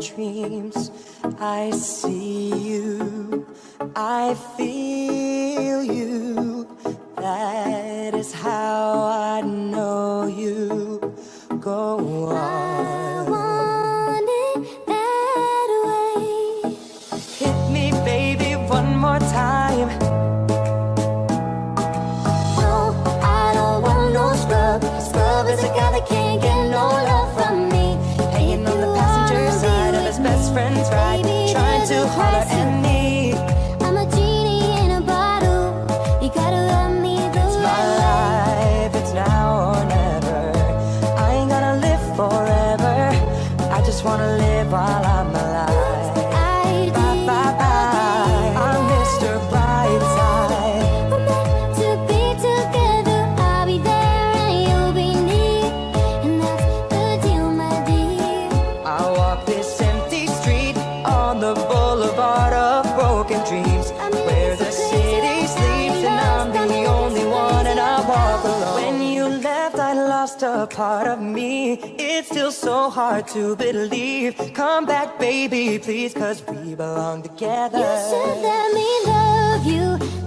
dreams. I see you, I feel you. That is how I know you. Go I to holler at me. I'm a genie in a bottle. You gotta love me the It's my life, it's now or never. I ain't gonna live forever. I just wanna live while I'm a part of me. It's still so hard to believe. Come back, baby, please, cause we belong together. You should let me love you.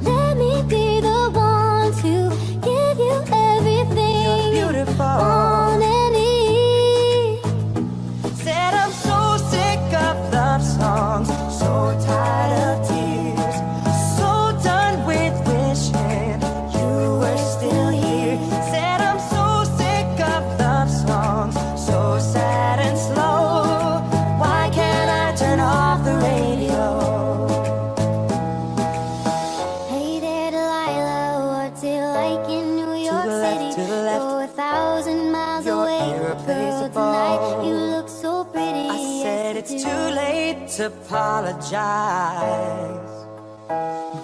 Apologize.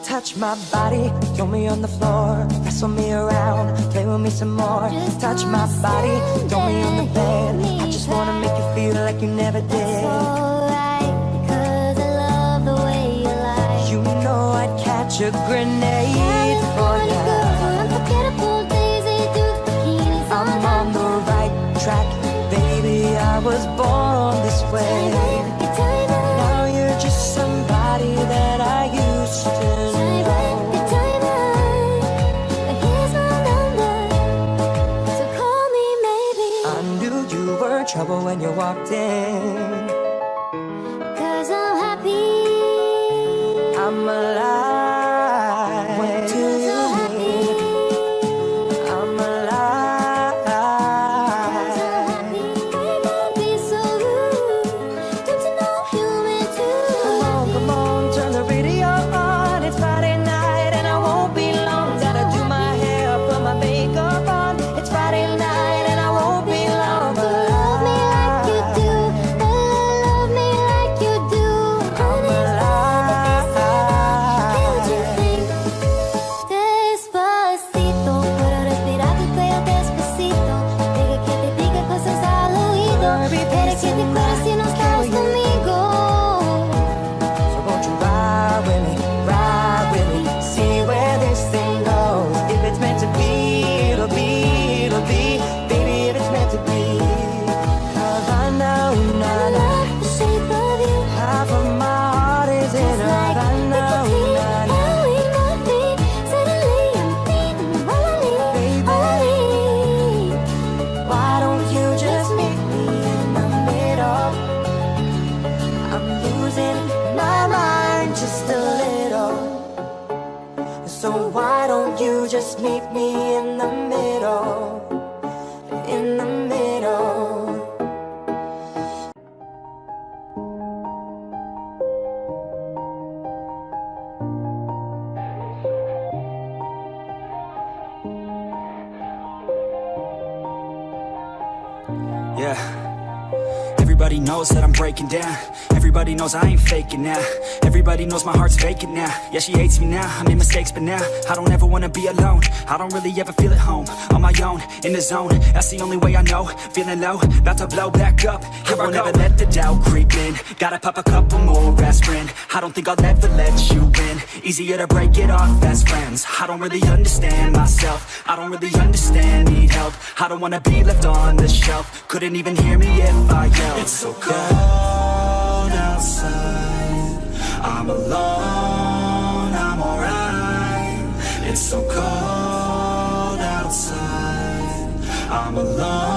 Touch my body, throw me on the floor, wrestle me around, play with me some more. Just Touch my body, throw me on the bed. I just wanna make you feel like you never did. alright, because I love the way you lie. You know I'd catch a grenade for California girls ya. were unforgettable days. They do the bikinis I'm on on the right track, baby. I was born this way. Trouble when you walked in. 见你会 just meet me in the middle? In the middle. Yeah. Everybody knows that I'm breaking down. Everybody knows I ain't faking now. Everybody knows my heart's vacant now. Yeah, she hates me now. I made mistakes, but now I don't ever wanna be alone. I don't really ever feel at home. On my own, in the zone. That's the only way I know. Feeling low, about to blow back up. Here I won't ever let the doubt creep in. Gotta pop a couple more aspirin. I don't think I'll ever let you in. Easier to break it off best friends. I don't really understand myself. I don't really understand, need help. I don't wanna be left on the shelf. Couldn't even hear me if I yelled. It's so cold outside. I'm alone, I'm alright. It's so cold outside. I'm alone